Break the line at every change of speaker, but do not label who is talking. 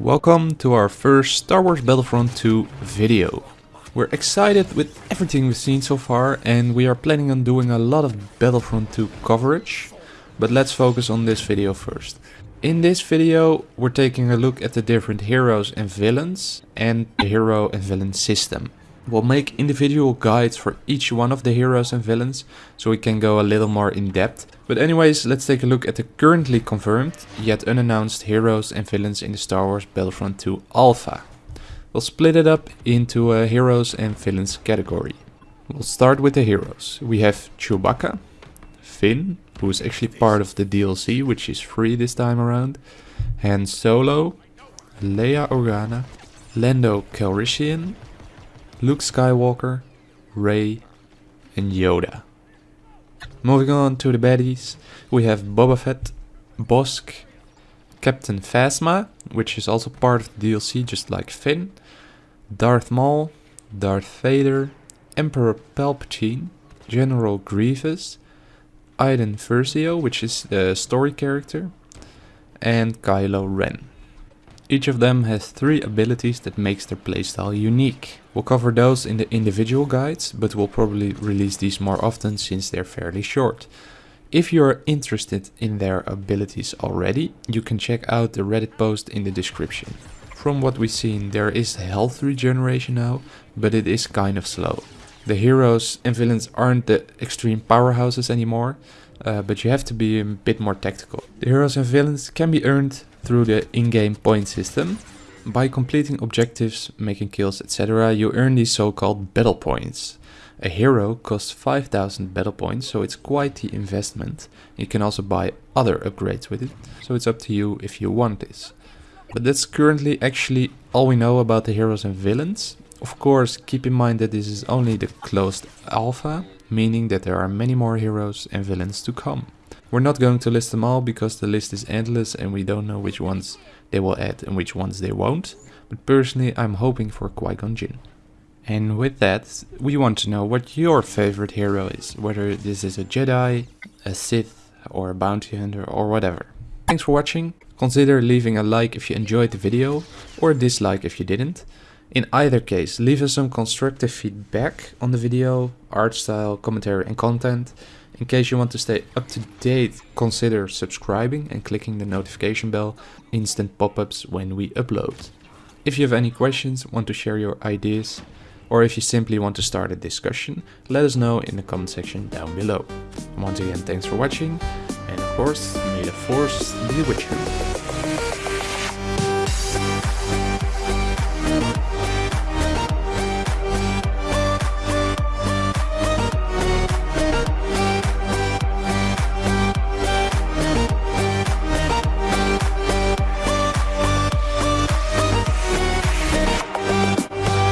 welcome to our first Star Wars Battlefront 2 video. We're excited with everything we've seen so far and we are planning on doing a lot of Battlefront 2 coverage, but let's focus on this video first. In this video we're taking a look at the different heroes and villains and the hero and villain system. We'll make individual guides for each one of the heroes and villains, so we can go a little more in depth. But anyways, let's take a look at the currently confirmed, yet unannounced heroes and villains in the Star Wars Battlefront 2 Alpha. We'll split it up into a heroes and villains category. We'll start with the heroes. We have Chewbacca, Finn, who is actually part of the DLC, which is free this time around, Han Solo, Leia Organa, Lando Calrissian, Luke Skywalker, Rey, and Yoda. Moving on to the baddies, we have Boba Fett, Bossk, Captain Phasma, which is also part of the DLC just like Finn, Darth Maul, Darth Vader, Emperor Palpatine, General Grievous, Iden Versio, which is the story character, and Kylo Ren. Each of them has three abilities that makes their playstyle unique. We'll cover those in the individual guides, but we'll probably release these more often since they're fairly short. If you're interested in their abilities already, you can check out the Reddit post in the description. From what we've seen, there is health regeneration now, but it is kind of slow. The heroes and villains aren't the extreme powerhouses anymore, uh, but you have to be a bit more tactical. The heroes and villains can be earned through the in-game point system. By completing objectives, making kills, etc. you earn these so-called battle points. A hero costs 5000 battle points, so it's quite the investment. You can also buy other upgrades with it, so it's up to you if you want this. But that's currently actually all we know about the heroes and villains. Of course, keep in mind that this is only the closed alpha, meaning that there are many more heroes and villains to come. We're not going to list them all because the list is endless and we don't know which ones they will add and which ones they won't. But personally I'm hoping for Qui-Gon Jinn. And with that, we want to know what your favorite hero is, whether this is a Jedi, a Sith, or a bounty hunter, or whatever. Thanks for watching, consider leaving a like if you enjoyed the video, or a dislike if you didn't. In either case, leave us some constructive feedback on the video, art style, commentary and content, in case you want to stay up to date, consider subscribing and clicking the notification bell, instant pop-ups when we upload. If you have any questions, want to share your ideas, or if you simply want to start a discussion, let us know in the comment section down below. Once again, thanks for watching, and of course, may the force be with you.